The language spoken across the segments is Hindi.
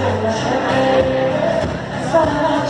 Thank you.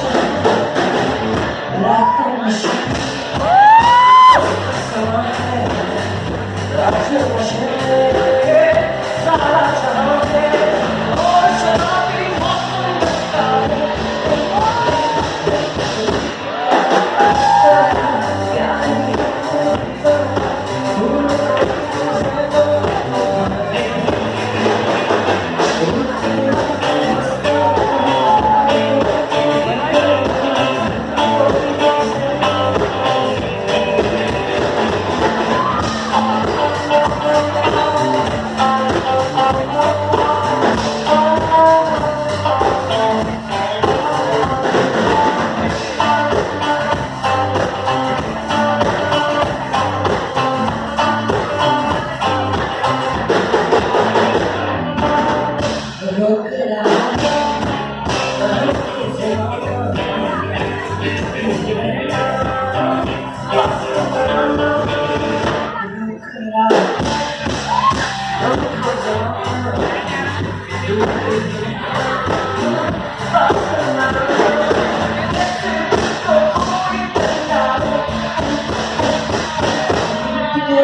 I'm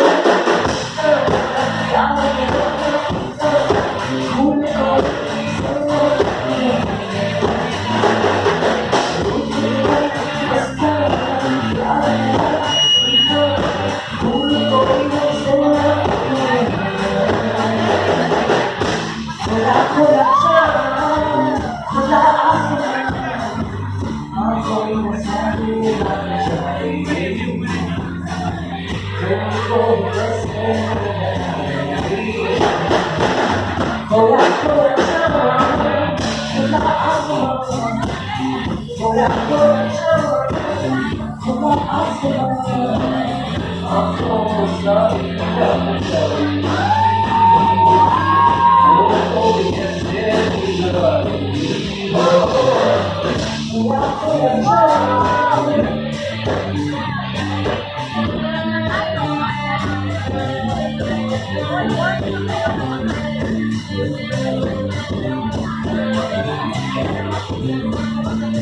Oh,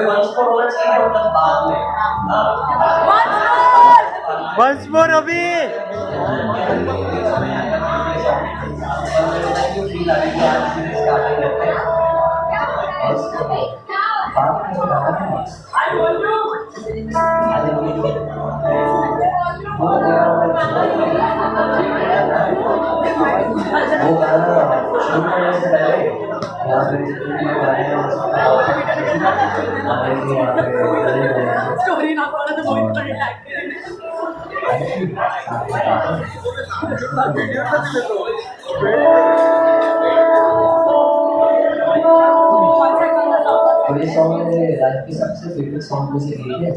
कोई वंश पर होना चाहिए और तब बाद में हाँ? वंस मोर अभी फील आ रही है आज से स्टार्टिंग story ना ये सॉन्ग मेरे लाइफ की सबसे फेवरेट सॉन्ग में से एक है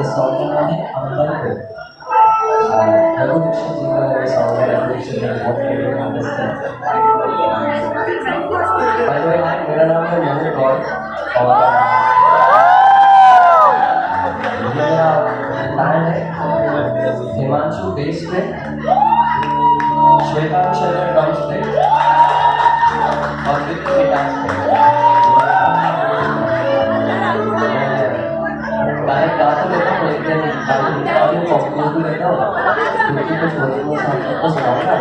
इस सॉन्ग का नाम है अंबर को रघु दीक्षित का सॉन्ग है रघु दीक्षित जी बहुत फेवरेट हिमांशु बेस पे श्वेता शरण ड्रम्स पे और विक्की डांस पे मैं गाता लेता हूँ लेकिन गाने को अपलोड भी लेता हूँ क्योंकि कुछ होने को सामने को सुनाऊंगा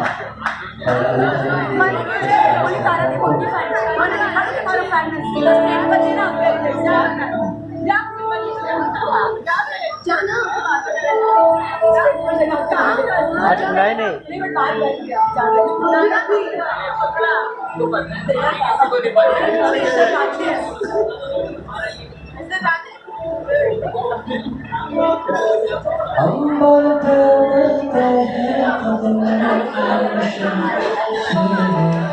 और नहीं हम बोलते हैं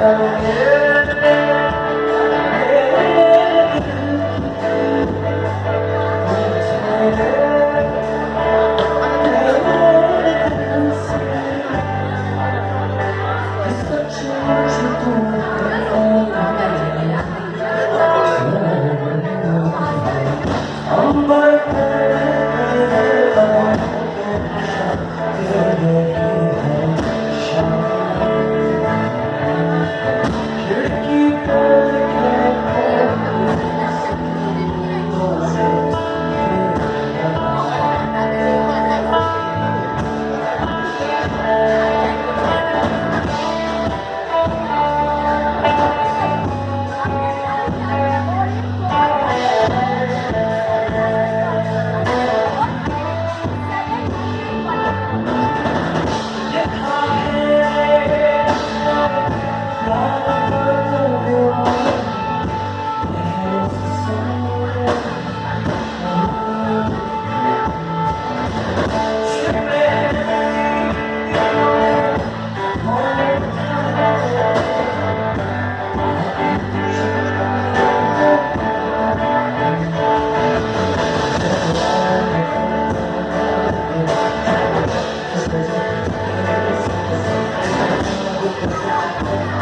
Yeah. Thank you.